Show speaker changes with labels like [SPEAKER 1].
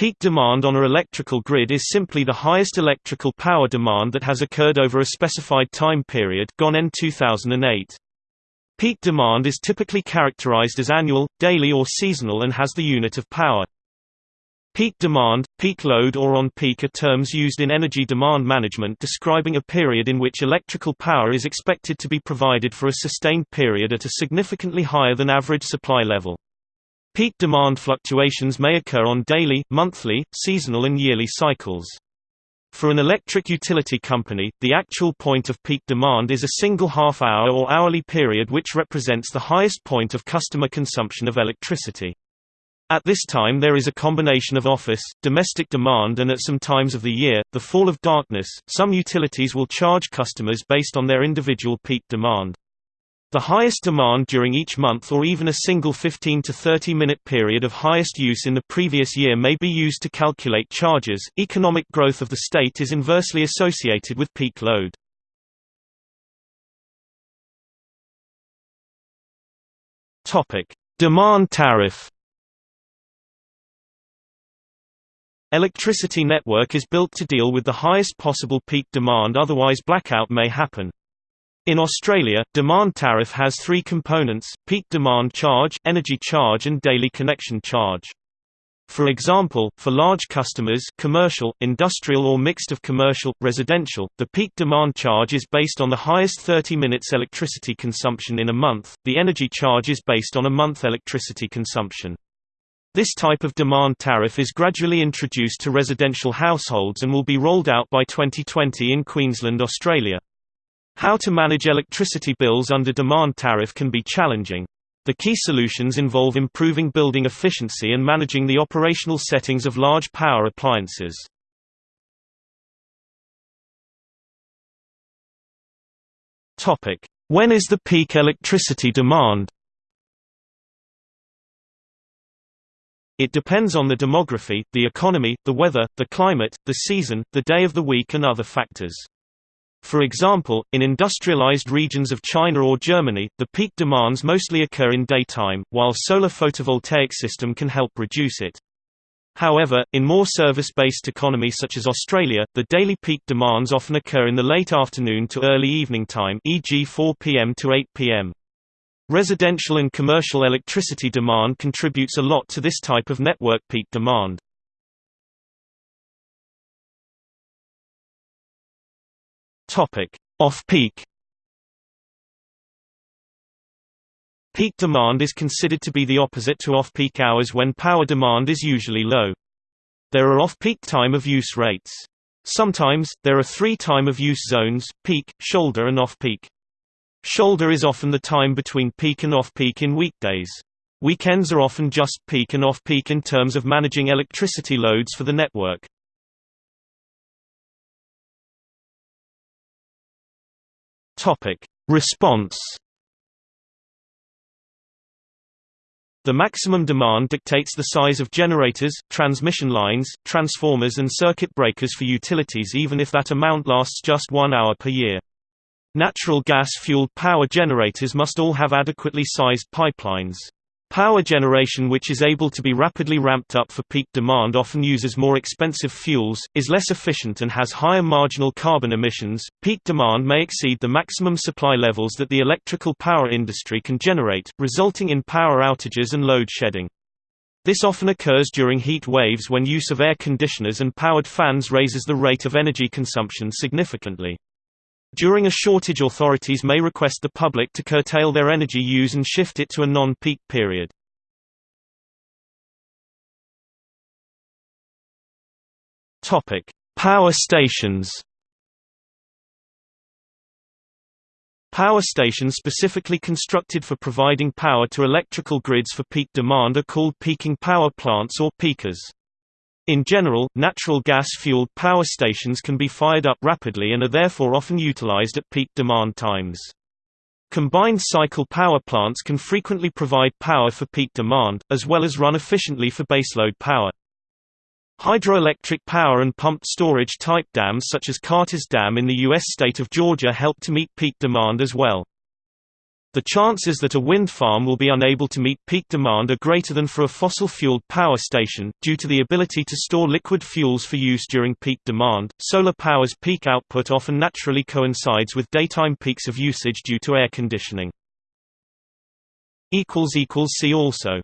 [SPEAKER 1] Peak demand on a electrical grid is simply the highest electrical power demand that has occurred over a specified time period GONEN 2008. Peak demand is typically characterized as annual, daily or seasonal and has the unit of power. Peak demand, peak load or on-peak are terms used in energy demand management describing a period in which electrical power is expected to be provided for a sustained period at a significantly higher than average supply level. Peak demand fluctuations may occur on daily, monthly, seasonal and yearly cycles. For an electric utility company, the actual point of peak demand is a single half-hour or hourly period which represents the highest point of customer consumption of electricity. At this time there is a combination of office, domestic demand and at some times of the year, the fall of darkness. Some utilities will charge customers based on their individual peak demand. The highest demand during each month or even a single 15 to 30 minute period of highest use in the previous year may be used to calculate charges. Economic growth of the state is inversely associated with peak load. Topic: Demand tariff Electricity network is built to deal with the highest possible peak demand otherwise blackout may happen. In Australia, demand tariff has three components, peak demand charge, energy charge and daily connection charge. For example, for large customers commercial, industrial or mixed of commercial, residential, the peak demand charge is based on the highest 30 minutes electricity consumption in a month, the energy charge is based on a month electricity consumption. This type of demand tariff is gradually introduced to residential households and will be rolled out by 2020 in Queensland, Australia. How to manage electricity bills under demand tariff can be challenging. The key solutions involve improving building efficiency and managing the operational settings of large power appliances. When is the peak electricity demand? It depends on the demography, the economy, the weather, the climate, the season, the day of the week and other factors. For example, in industrialized regions of China or Germany, the peak demands mostly occur in daytime, while solar photovoltaic system can help reduce it. However, in more service-based economies such as Australia, the daily peak demands often occur in the late afternoon to early evening time e.g. 4 p.m. to 8 p.m. Residential and commercial electricity demand contributes a lot to this type of network peak demand. Off-peak Peak demand is considered to be the opposite to off-peak hours when power demand is usually low. There are off-peak time-of-use rates. Sometimes, there are three time-of-use zones, peak, shoulder and off-peak. Shoulder is often the time between peak and off-peak in weekdays. Weekends are often just peak and off-peak in terms of managing electricity loads for the network. Topic: Response The maximum demand dictates the size of generators, transmission lines, transformers and circuit breakers for utilities even if that amount lasts just one hour per year. Natural gas-fueled power generators must all have adequately sized pipelines. Power generation which is able to be rapidly ramped up for peak demand often uses more expensive fuels, is less efficient and has higher marginal carbon emissions. Peak demand may exceed the maximum supply levels that the electrical power industry can generate, resulting in power outages and load shedding. This often occurs during heat waves when use of air conditioners and powered fans raises the rate of energy consumption significantly. During a shortage authorities may request the public to curtail their energy use and shift it to a non-peak period. Power stations Power stations specifically constructed for providing power to electrical grids for peak demand are called peaking power plants or peakers. In general, natural gas-fueled power stations can be fired up rapidly and are therefore often utilized at peak demand times. Combined cycle power plants can frequently provide power for peak demand, as well as run efficiently for baseload power. Hydroelectric power and pumped storage type dams such as Carter's Dam in the U.S. state of Georgia help to meet peak demand as well. The chances that a wind farm will be unable to meet peak demand are greater than for a fossil-fueled power station, due to the ability to store liquid fuels for use during peak demand. Solar power's peak output often naturally coincides with daytime peaks of usage due to air conditioning. See also